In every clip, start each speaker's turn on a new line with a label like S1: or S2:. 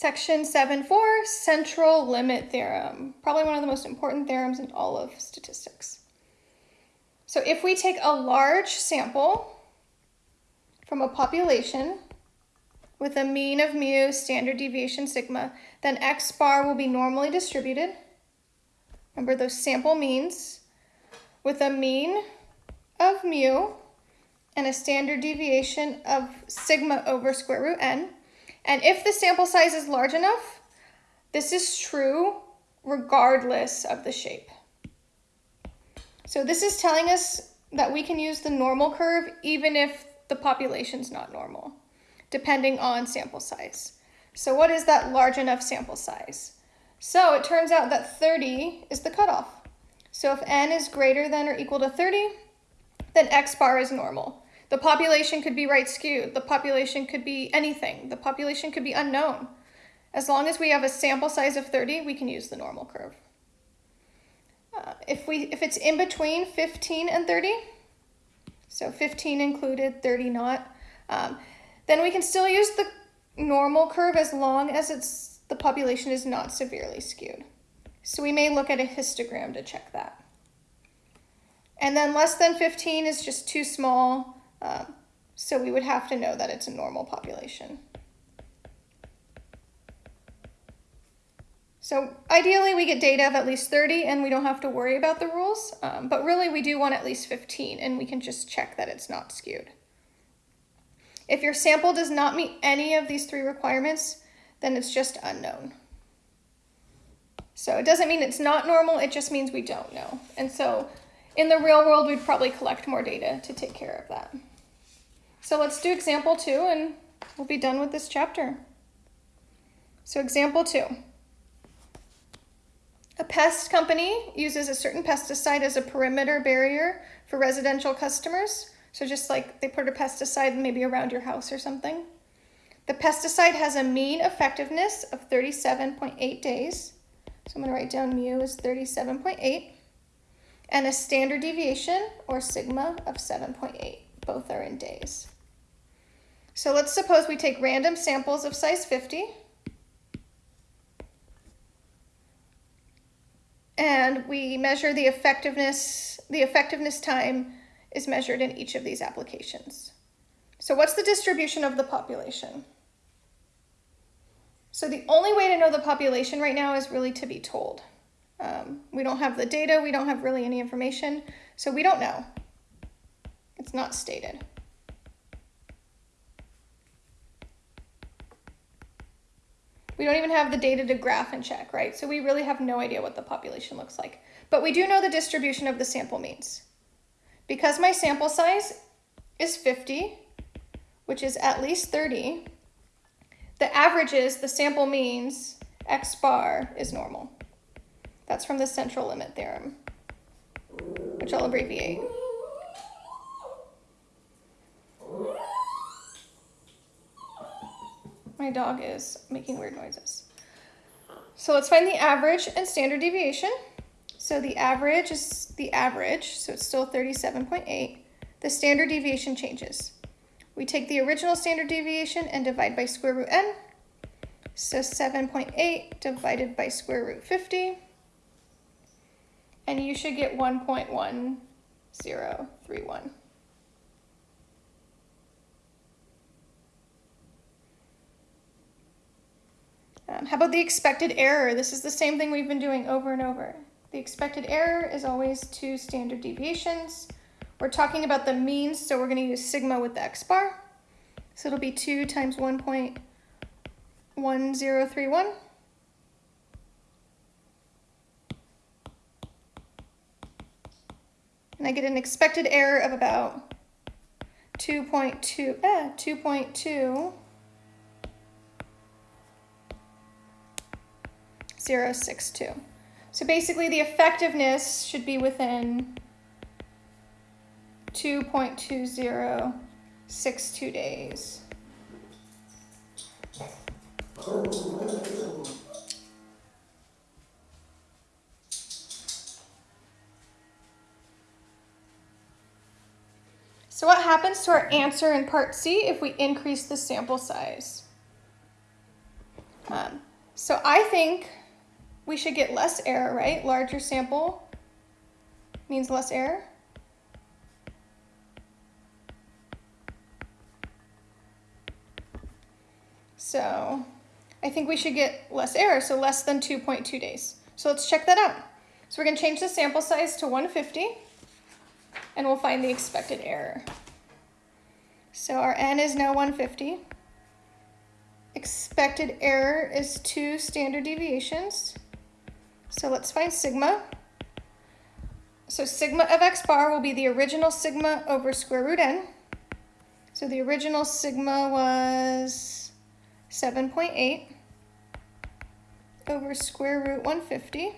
S1: Section 7.4, central limit theorem. Probably one of the most important theorems in all of statistics. So if we take a large sample from a population with a mean of mu, standard deviation sigma, then x bar will be normally distributed. Remember those sample means with a mean of mu and a standard deviation of sigma over square root n. And if the sample size is large enough, this is true regardless of the shape. So this is telling us that we can use the normal curve even if the population's not normal, depending on sample size. So what is that large enough sample size? So it turns out that 30 is the cutoff. So if n is greater than or equal to 30, then x bar is normal. The population could be right skewed. The population could be anything. The population could be unknown. As long as we have a sample size of 30, we can use the normal curve. Uh, if, we, if it's in between 15 and 30, so 15 included, 30 not, um, then we can still use the normal curve as long as it's, the population is not severely skewed. So we may look at a histogram to check that. And then less than 15 is just too small. Um, so we would have to know that it's a normal population. So ideally we get data of at least 30 and we don't have to worry about the rules, um, but really we do want at least 15 and we can just check that it's not skewed. If your sample does not meet any of these three requirements, then it's just unknown. So it doesn't mean it's not normal, it just means we don't know. And so in the real world, we'd probably collect more data to take care of that. So let's do example two and we'll be done with this chapter. So example two. A pest company uses a certain pesticide as a perimeter barrier for residential customers. So just like they put a pesticide maybe around your house or something. The pesticide has a mean effectiveness of 37.8 days. So I'm going to write down mu is 37.8 and a standard deviation or sigma of 7.8. Both are in days. So let's suppose we take random samples of size 50 and we measure the effectiveness, the effectiveness time is measured in each of these applications. So what's the distribution of the population? So the only way to know the population right now is really to be told. Um, we don't have the data, we don't have really any information, so we don't know. It's not stated. We don't even have the data to graph and check, right? So we really have no idea what the population looks like. But we do know the distribution of the sample means. Because my sample size is 50, which is at least 30, the averages, the sample means, x bar is normal. That's from the central limit theorem, which I'll abbreviate. My dog is making weird noises. So let's find the average and standard deviation. So the average is the average, so it's still 37.8. The standard deviation changes. We take the original standard deviation and divide by square root n. So 7.8 divided by square root 50. And you should get 1.1031. Um, how about the expected error? This is the same thing we've been doing over and over. The expected error is always two standard deviations. We're talking about the means, so we're going to use sigma with the x bar. So it'll be 2 times 1.1031. And I get an expected error of about 2.2, eh, 2.2 0.062. So basically the effectiveness should be within 2.2062 days. So what happens to our answer in part C if we increase the sample size? Um, so I think we should get less error, right? Larger sample means less error. So I think we should get less error, so less than 2.2 days. So let's check that out. So we're gonna change the sample size to 150 and we'll find the expected error. So our n is now 150. Expected error is two standard deviations. So let's find sigma. So sigma of x bar will be the original sigma over square root n. So the original sigma was 7.8 over square root 150.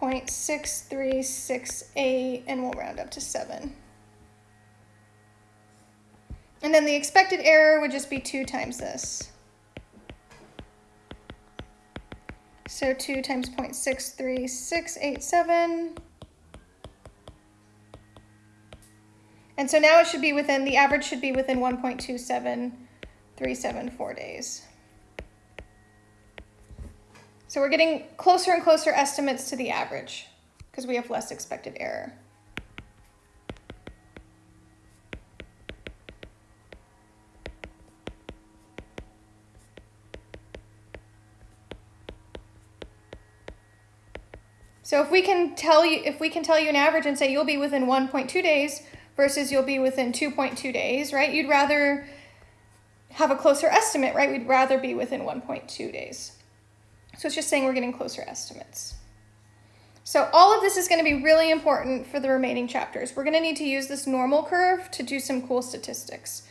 S1: 0.6368 and we'll round up to 7. And then the expected error would just be 2 times this. So 2 times 0.63687. And so now it should be within, the average should be within 1.27374 days. So we're getting closer and closer estimates to the average because we have less expected error. So if we can tell you if we can tell you an average and say you'll be within 1.2 days versus you'll be within 2.2 days, right? You'd rather have a closer estimate, right? We'd rather be within 1.2 days. So it's just saying we're getting closer estimates. So all of this is going to be really important for the remaining chapters. We're going to need to use this normal curve to do some cool statistics.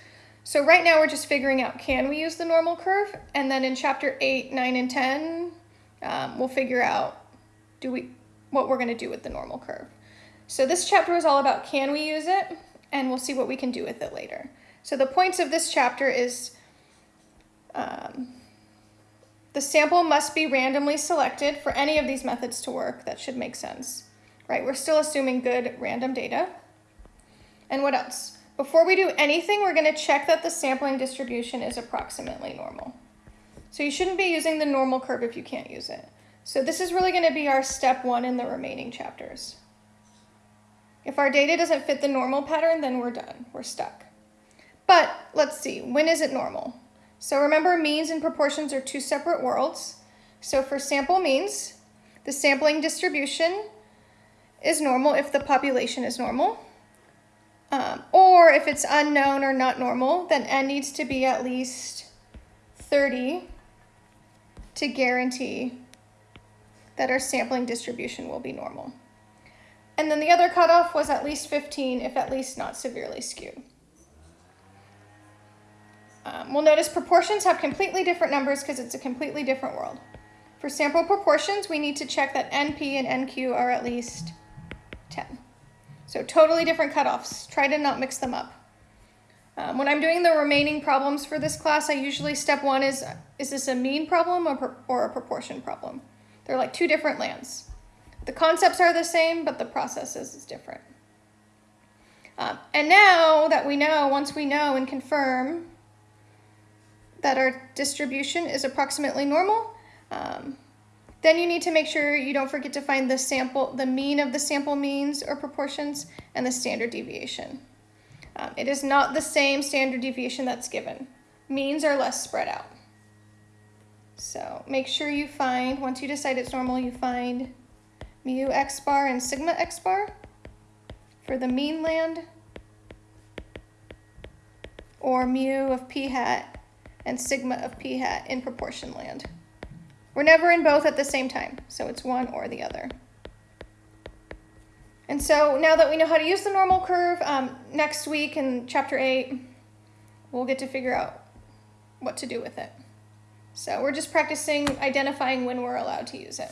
S1: So right now we're just figuring out can we use the normal curve? And then in chapter 8, 9, and 10, um, we'll figure out do we what we're going to do with the normal curve. So this chapter is all about can we use it? And we'll see what we can do with it later. So the points of this chapter is um, the sample must be randomly selected for any of these methods to work. That should make sense, right? We're still assuming good random data. And what else? Before we do anything, we're gonna check that the sampling distribution is approximately normal. So you shouldn't be using the normal curve if you can't use it. So this is really gonna be our step one in the remaining chapters. If our data doesn't fit the normal pattern, then we're done, we're stuck. But let's see, when is it normal? So remember means and proportions are two separate worlds. So for sample means, the sampling distribution is normal if the population is normal. Um, or if it's unknown or not normal, then n needs to be at least 30 to guarantee that our sampling distribution will be normal. And then the other cutoff was at least 15 if at least not severely skewed. Um, we'll notice proportions have completely different numbers because it's a completely different world. For sample proportions, we need to check that NP and NQ are at least 10. So totally different cutoffs. Try to not mix them up. Um, when I'm doing the remaining problems for this class, I usually step one is, is this a mean problem or, or a proportion problem? They're like two different lands. The concepts are the same, but the processes is different. Um, and now that we know, once we know and confirm that our distribution is approximately normal, um, then you need to make sure you don't forget to find the sample, the mean of the sample means or proportions and the standard deviation. Um, it is not the same standard deviation that's given. Means are less spread out. So make sure you find, once you decide it's normal, you find mu x bar and sigma x bar for the mean land or mu of p hat and sigma of p hat in proportion land. We're never in both at the same time, so it's one or the other. And so now that we know how to use the normal curve, um, next week in chapter 8, we'll get to figure out what to do with it. So we're just practicing identifying when we're allowed to use it.